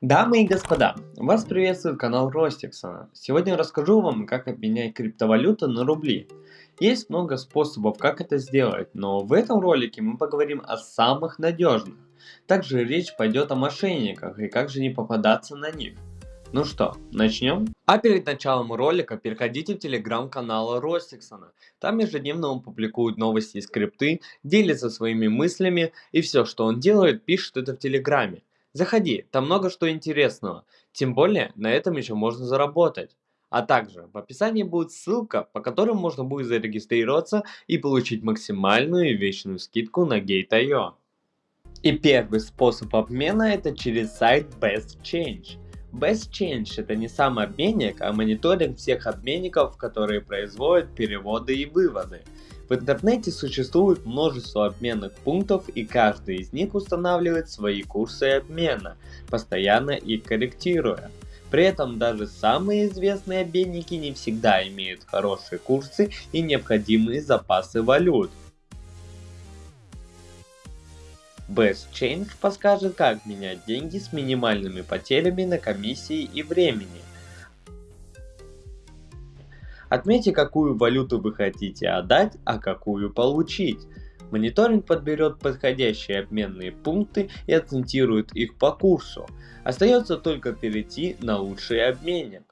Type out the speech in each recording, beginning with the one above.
Дамы и господа, вас приветствует канал Ростиксона. Сегодня расскажу вам, как обменять криптовалюту на рубли. Есть много способов, как это сделать, но в этом ролике мы поговорим о самых надежных. Также речь пойдет о мошенниках и как же не попадаться на них. Ну что, начнем? А перед началом ролика переходите в телеграм-канал Ростиксона. Там ежедневно он публикует новости и скрипты, делится своими мыслями и все, что он делает, пишет это в телеграме. Заходи, там много что интересного. Тем более, на этом еще можно заработать. А также в описании будет ссылка, по которой можно будет зарегистрироваться и получить максимальную и вечную скидку на Gate.io. И первый способ обмена это через сайт Best Change. Best Change это не сам обменник, а мониторинг всех обменников, которые производят переводы и выводы. В интернете существует множество обменных пунктов и каждый из них устанавливает свои курсы обмена, постоянно их корректируя. При этом даже самые известные обменники не всегда имеют хорошие курсы и необходимые запасы валют. Best Change подскажет, как менять деньги с минимальными потерями на комиссии и времени. Отметьте, какую валюту вы хотите отдать, а какую получить. Мониторинг подберет подходящие обменные пункты и оцентирует их по курсу. Остается только перейти на лучший обменник.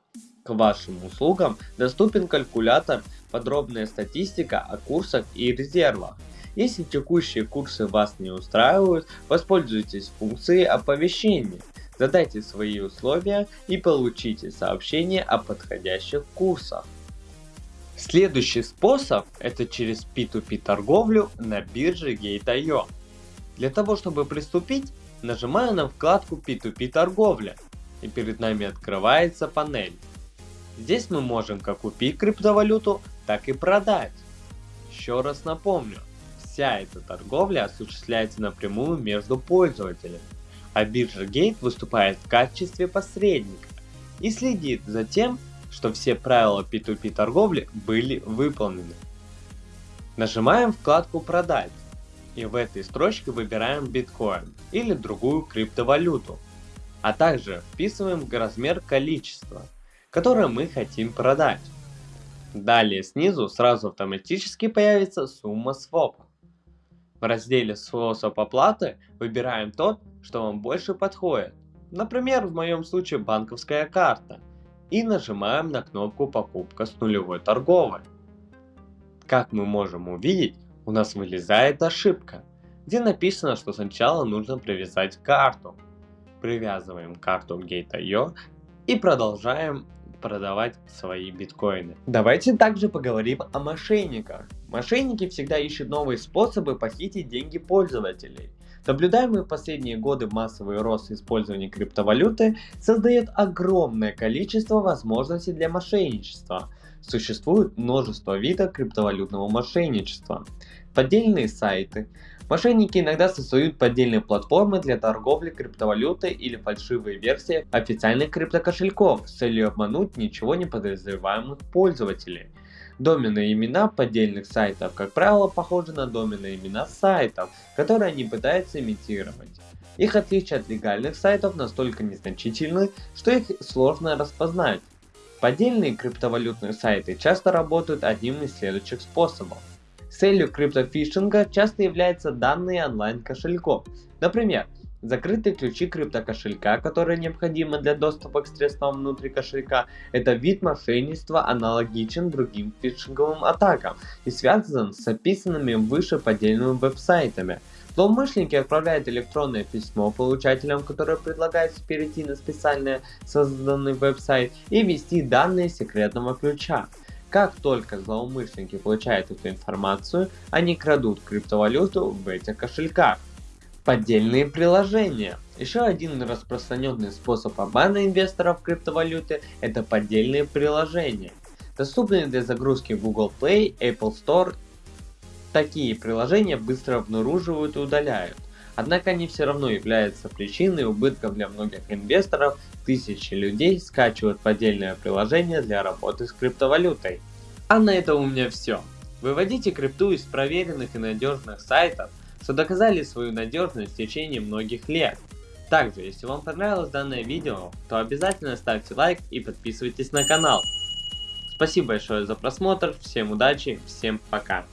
К вашим услугам доступен калькулятор, подробная статистика о курсах и резервах. Если текущие курсы вас не устраивают, воспользуйтесь функцией оповещения. Задайте свои условия и получите сообщение о подходящих курсах. Следующий способ это через P2P торговлю на бирже Gate.io. Для того чтобы приступить, нажимаю на вкладку P2P торговля и перед нами открывается панель. Здесь мы можем как купить криптовалюту, так и продать. Еще раз напомню, вся эта торговля осуществляется напрямую между пользователями, а биржа Gate выступает в качестве посредника и следит за тем, что все правила P2P торговли были выполнены. Нажимаем вкладку «Продать» и в этой строчке выбираем биткоин или другую криптовалюту, а также вписываем размер количества, которое мы хотим продать. Далее снизу сразу автоматически появится сумма свопа. В разделе «Способ оплаты» выбираем тот, что вам больше подходит. Например, в моем случае банковская карта – и нажимаем на кнопку покупка с нулевой торговой. Как мы можем увидеть, у нас вылезает ошибка, где написано, что сначала нужно привязать карту. Привязываем карту Gate.io и продолжаем продавать свои биткоины. Давайте также поговорим о мошенниках. Мошенники всегда ищут новые способы похитить деньги пользователей. Наблюдаемый в последние годы массовый рост использования криптовалюты создает огромное количество возможностей для мошенничества. Существует множество видов криптовалютного мошенничества. Поддельные сайты. Мошенники иногда создают поддельные платформы для торговли криптовалютой или фальшивые версии официальных криптокошельков с целью обмануть ничего не подозреваемых пользователей. Доменные имена поддельных сайтов, как правило, похожи на доменные имена сайтов, которые они пытаются имитировать. Их отличия от легальных сайтов настолько незначительны, что их сложно распознать. Поддельные криптовалютные сайты часто работают одним из следующих способов. Целью криптофишинга часто являются данные онлайн кошельков. Например, Закрытые ключи криптокошелька, которые необходимы для доступа к средствам внутри кошелька, это вид мошенничества аналогичен другим фишинговым атакам и связан с описанными выше поддельными веб-сайтами. Злоумышленники отправляют электронное письмо получателям, которое предлагается перейти на специально созданный веб-сайт и ввести данные секретного ключа. Как только злоумышленники получают эту информацию, они крадут криптовалюту в этих кошельках. Поддельные приложения. Еще один распространенный способ обмана инвесторов криптовалюты – это поддельные приложения. Доступные для загрузки в Google Play, Apple Store. Такие приложения быстро обнаруживают и удаляют. Однако они все равно являются причиной убытков для многих инвесторов, тысячи людей скачивают поддельное приложение для работы с криптовалютой. А на этом у меня все. Выводите крипту из проверенных и надежных сайтов, что доказали свою надежность в течение многих лет. Также, если вам понравилось данное видео, то обязательно ставьте лайк и подписывайтесь на канал. Спасибо большое за просмотр, всем удачи, всем пока.